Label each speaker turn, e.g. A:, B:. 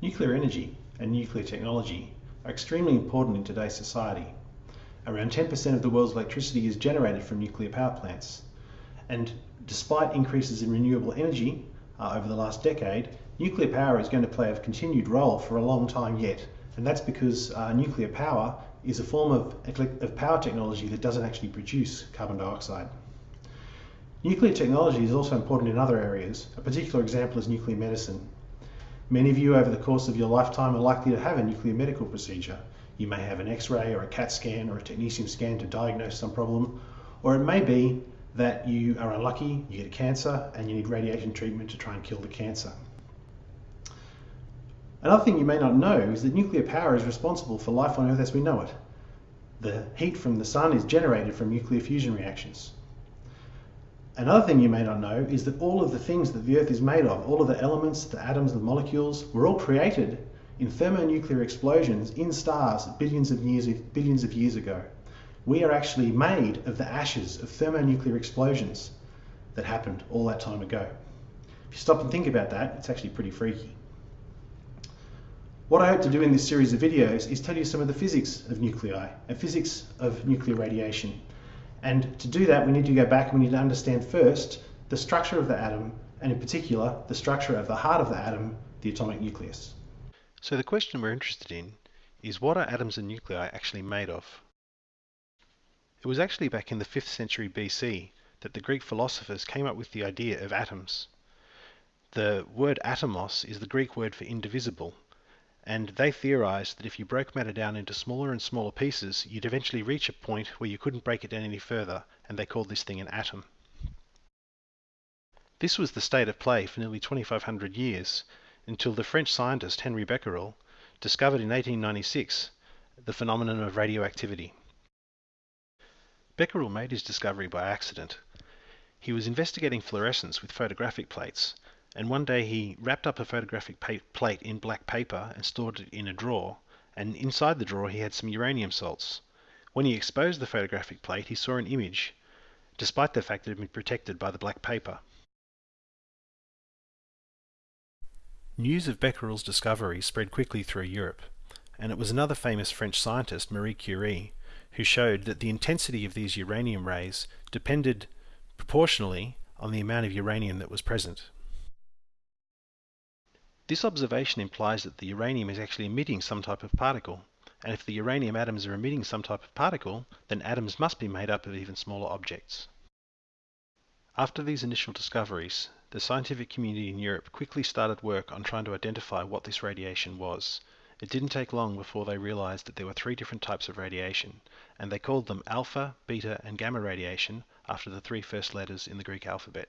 A: Nuclear energy and nuclear technology are extremely important in today's society. Around 10% of the world's electricity is generated from nuclear power plants. And despite increases in renewable energy uh, over the last decade, nuclear power is going to play a continued role for a long time yet. And that's because uh, nuclear power is a form of, of power technology that doesn't actually produce carbon dioxide. Nuclear technology is also important in other areas. A particular example is nuclear medicine. Many of you over the course of your lifetime are likely to have a nuclear medical procedure. You may have an x-ray or a CAT scan or a technetium scan to diagnose some problem, or it may be that you are unlucky, you get a cancer, and you need radiation treatment to try and kill the cancer. Another thing you may not know is that nuclear power is responsible for life on Earth as we know it. The heat from the sun is generated from nuclear fusion reactions. Another thing you may not know is that all of the things that the Earth is made of, all of the elements, the atoms, the molecules, were all created in thermonuclear explosions in stars billions of years, billions of years ago we are actually made of the ashes of thermonuclear explosions that happened all that time ago. If you stop and think about that, it's actually pretty freaky. What I hope to do in this series of videos is tell you some of the physics of nuclei and physics of nuclear radiation. And to do that, we need to go back and we need to understand first the structure of the atom, and in particular, the structure of the heart of the atom, the atomic nucleus.
B: So the question we're interested in is what are atoms and nuclei actually made of? It was actually back in the 5th century BC that the Greek philosophers came up with the idea of atoms. The word atomos is the Greek word for indivisible, and they theorized that if you broke matter down into smaller and smaller pieces, you'd eventually reach a point where you couldn't break it down any further, and they called this thing an atom. This was the state of play for nearly 2500 years, until the French scientist Henri Becquerel discovered in 1896 the phenomenon of radioactivity. Becquerel made his discovery by accident. He was investigating fluorescence with photographic plates, and one day he wrapped up a photographic plate in black paper and stored it in a drawer, and inside the drawer he had some uranium salts. When he exposed the photographic plate, he saw an image, despite the fact that it had been protected by the black paper. News of Becquerel's discovery spread quickly through Europe, and it was another famous French scientist, Marie Curie, who showed that the intensity of these uranium rays depended proportionally on the amount of uranium that was present. This observation implies that the uranium is actually emitting some type of particle, and if the uranium atoms are emitting some type of particle, then atoms must be made up of even smaller objects. After these initial discoveries, the scientific community in Europe quickly started work on trying to identify what this radiation was, it didn't take long before they realized that there were three different types of radiation, and they called them alpha, beta, and gamma radiation after the three first letters in the Greek alphabet.